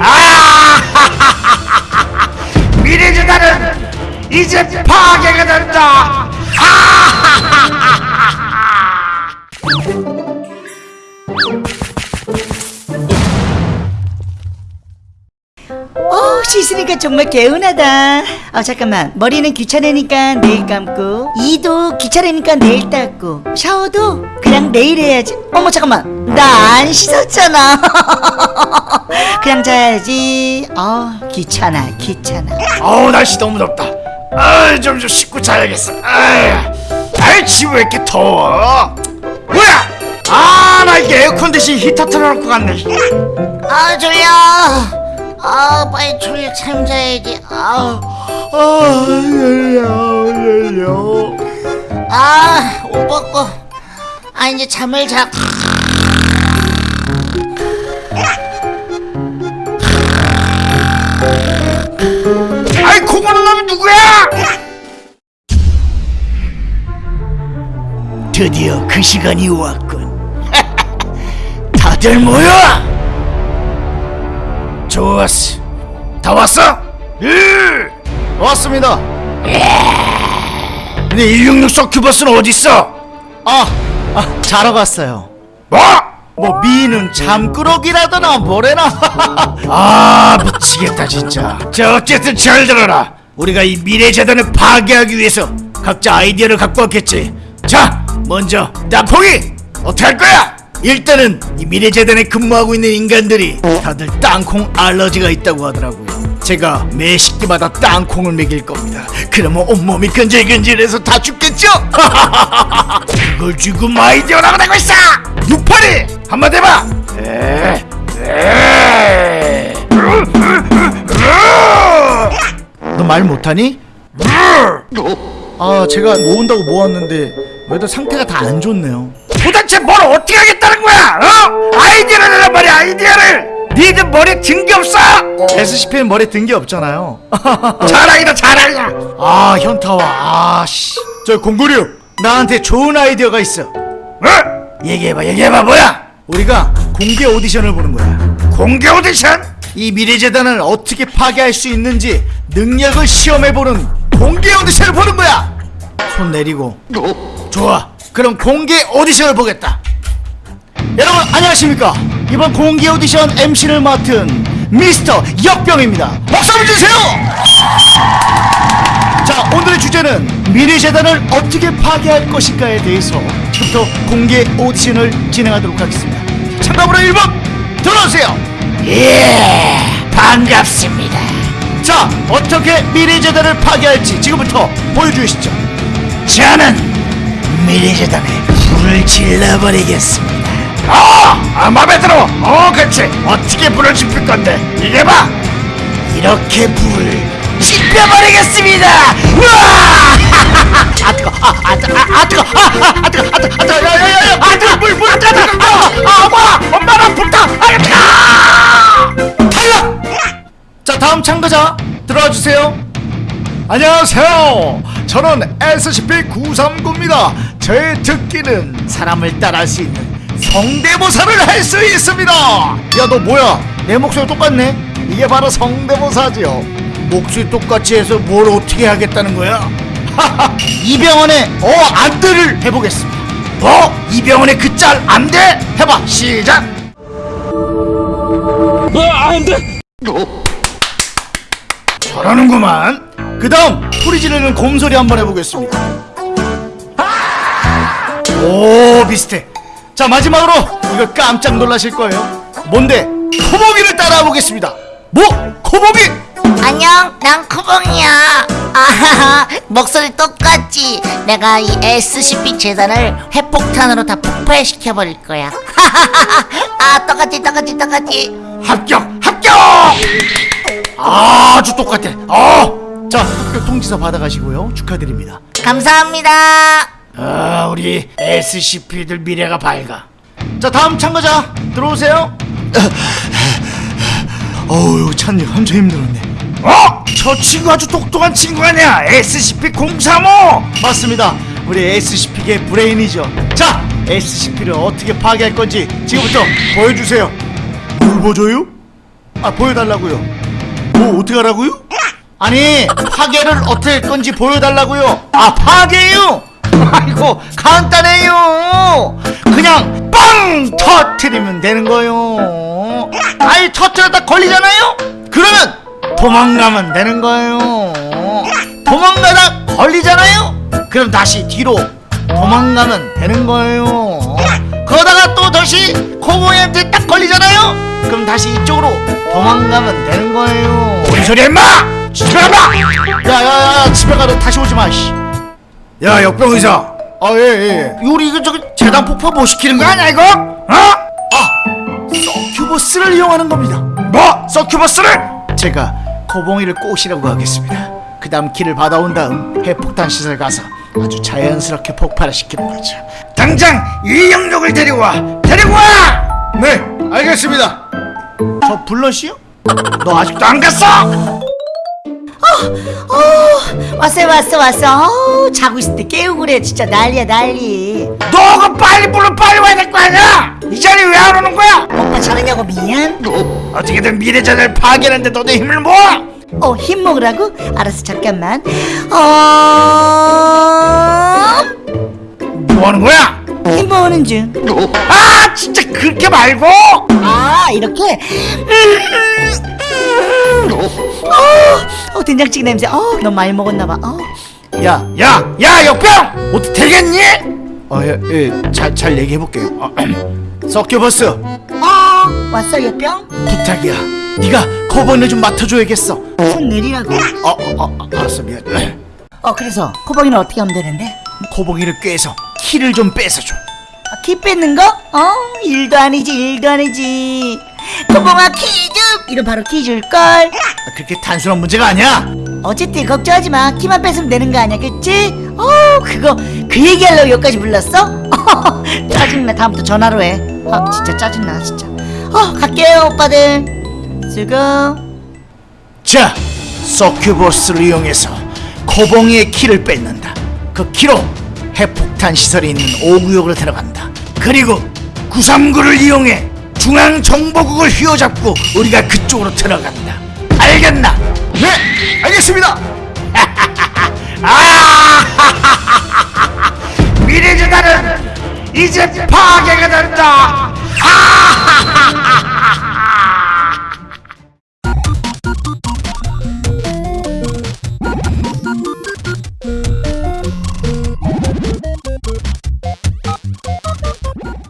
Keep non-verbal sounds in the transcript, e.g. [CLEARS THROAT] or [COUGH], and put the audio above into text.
아! [LAUGHS] 미래재단은 이제 파괴가 된다. [LAUGHS] 어, 씻으니까 정말 개운하다. 어, 잠깐만. 머리는 귀찮으니까 내일 감고, 이도 귀찮으니까 내일 닦고, 샤워도 그냥 내일 해야지. 어머, 잠깐만. 나 안 씻었잖아. [LAUGHS] 그냥 자야지. 어, 귀찮아, 귀찮아. 어우 날씨 너무 덥다. 아좀 좀 씻고 자야겠어. 아이, 집왜 이렇게 더워? 뭐야? 아나 이게 에어컨 대신 히터 틀어놓고 갔네. 아, 졸려. 아, 빨리 졸려 참 자야지. 아, 아 열려 열려. 아, 옷 벗고. 아, 이제 잠을 자. 누구야? 드디어 그 시간이 왔군. [LAUGHS] 다들 모여. 좋았어. 다 왔어? 예. 왔습니다. 근데 166 서큐버스는 어디 있어? 아, 아 자러 갔어요. 뭐? 뭐 미는 잠꾸러기라더나 뭐래나. [LAUGHS] 아 미치겠다 진짜. 자 어쨌든 잘 들어라. 우리가 이 미래 재단을 파괴하기 위해서 각자 아이디어를 갖고 왔겠지. 자 먼저 땅콩이 어떻게 할 거야? 일단은 이 미래재단에 근무하고 있는 인간들이 다들 땅콩 알러지가 있다고 하더라고요. 제가 매 식기마다 땅콩을 먹일 겁니다. 그러면 온몸이 근질근질해서 다 죽겠죠? [LAUGHS] 그걸 지금 아이디어라고 내고 있어! 육팔이 한마디 해봐! 에, 에. 말 못하니? 아 제가 모은다고 모았는데 왜들 상태가 다 안 좋네요. 도대체 뭘 어떻게 하겠다는 거야? 어? 아이디어를 내란 말이야 아이디어를! 니들 머리에 든 게 없어! SCP는 머리에 든 게 없잖아요. [LAUGHS] 자랑이다 자랑이야! 아 현타와 아씨 저 공구류 나한테 좋은 아이디어가 있어. 어? 얘기해봐 얘기해봐 뭐야? 우리가 공개 오디션을 보는 거야. 공개 오디션? 이 미래재단을 어떻게 파괴할 수 있는지 능력을 시험해보는 공개 오디션을 보는 거야! 손 내리고. 좋아. 그럼 공개 오디션을 보겠다. 여러분 안녕하십니까? 이번 공개 오디션 MC를 맡은 미스터 역병입니다. 박수 한번 주세요! 자 오늘의 주제는 미래재단을 어떻게 파괴할 것인가에 대해서 지금부터 공개 오디션을 진행하도록 하겠습니다. 참가번호 1번 들어오세요 예 반갑습니다 자 어떻게 미래 재단을 파괴할지 지금부터 보여주시죠 저는 미래 재단에 불을 질러버리겠습니다 아! 아 맘에 들어 어 그렇지 어떻게 불을 지필 건데 이게 봐 이렇게 불을 지펴버리겠습니다 우와 아 뜨거 아아 뜨거 아 뜨거 아아 뜨거 아 뜨거 아 뜨거 야 야 야 야 아 뜨거 물 물 아 뜨거 아 엄마 엄마 가자 들어와 주세요. 안녕하세요. 저는 SCP-939입니다. 제 특기는 사람을 따라할 수 있는 성대모사를 할 수 있습니다. 야 너 뭐야? 내 목소리 똑같네? 이게 바로 성대모사지요. 목소리 똑같이 해서 뭘 어떻게 하겠다는 거야? 이병헌의 어 안돼를 해보겠습니다. 어? 이병헌의 그 짤 안돼? 해봐 시작 저러는구만. 그 다음 소리 지르는 곰소리 한번 해보겠습니다. 오 비슷해. 자 마지막으로 이거 깜짝 놀라실 거예요. 뭔데? 코모기를 따라해 보겠습니다. 뭐? 코모기? 안녕, 난 쿠봉이야. 아하하, [LAUGHS] 목소리 똑같지? 내가 이 SCP 재단을 핵폭탄으로 다 폭발시켜버릴 거야. 하하하하, [LAUGHS] 아, 똑같지, 똑같지, 똑같지. 합격 합격 아주 똑같아 어자 합격 통지서 받아가시고요 축하드립니다 감사합니다. 아, 우리 SCP들 미래가 밝아. 자 다음 참가자 들어오세요 어우 찬이 한참 힘들었네 어? 저 친구 아주 똑똑한 친구 아니야? SCP-035! 맞습니다 우리 SCP계 브레인이죠 자 SCP를 어떻게 파괴할 건지 지금부터 보여주세요 뭘 보여줘요? 아 보여달라고요 뭐 어떻게 하라고요? 아니 파괴를 어떻게 할 건지 보여달라고요. 아 파괴요? [LAUGHS] 아이고 간단해요! 그냥 빵 터트리면 되는 거요. 아이 터트렸다 걸리잖아요? 그러면 도망가면 되는 거예요. 도망가다 걸리잖아요? 그럼 다시 뒤로 도망가면 되는 거예요. 그러다가 또 다시 코보이한테 딱 걸리잖아요 그럼 다시 이쪽으로 도망가면 되는 거예요 뭔 소리 임마 집에 가봐 야야야 집에 가도 다시 오지 마 씨. 야 역병 의사 아예예 우리 이거 저기 재단 폭파 못 시키는 거 아니야 이거? 어? 아 서큐버스를 이용하는 겁니다 뭐? 서큐버스를? 제가 코봉이를 꼬시라고 하겠습니다 그 다음 키를 받아온 다음 핵폭탄 시설 가서 아주 자연스럽게 폭발을 시키는 거죠 당장 이 영역을 데리고 와 데리고 와! 네 알겠습니다 저 블러시요? 너 아직도 안 갔어? 어, 왔어요 왔어 왔어 어, 자고 있을 때 깨우고 그래 진짜 난리야 난리 너가 빨리 불러 빨리 와야 될 거 아니야 이 자리에 왜안 오는 거야? 오빠 자느냐고 미안 어떻게든 미래자를 파괴하는데 너도 힘을 모아 어 힘 먹으라고? 알았어 잠깐만 어... 뭐 하는 거야? 힘 모으는 중. 아 진짜 그렇게 말고? 아 이렇게? 어, 어 된장찌개 냄새. 어 너무 많이 먹었나 봐. 어. 야 야! 야 역병! 어떻게 되겠니? 어예잘 잘 얘기해볼게요. [CLEARS THROAT] 어, 서큐버스. 어 왔어 염병? 부탁이야. 네가 코봉이를 좀 맡아줘야겠어. 손 내리라고? 어, 어, 어 알았어 미안. [CLEARS THROAT] 어 그래서 코봉이는 어떻게 하면 되는데? 코봉이를 꾀서 키를 좀 뺏어줘. 아, 키 뺏는 거? 어 일도 아니지 일도 아니지. 코봉아 키좀? 이런 바로 키 줄걸? 아, 그렇게 단순한 문제가 아니야. 어쨌든 걱정하지 마. 키만 뺏으면 되는 거 아니야 그치? 어 그거 그 얘기하려고 여기까지 불렀어? [LAUGHS] 짜증나. 다음부터 전화로 해 아 진짜 짜증나 진짜. 어 갈게요 오빠들. 수고. 자, 서큐버스를 이용해서 코봉이의 키를 뺏는다. 그 키로 핵폭 탄 시설이 있는 5구역으로 들어간다. 그리고 939를 이용해 중앙정보국을 휘어잡고 우리가 그쪽으로 들어간다 알겠나? 네, 알겠습니다. [LAUGHS] 아! [LAUGHS] 미래재단은 이제 파괴가 된다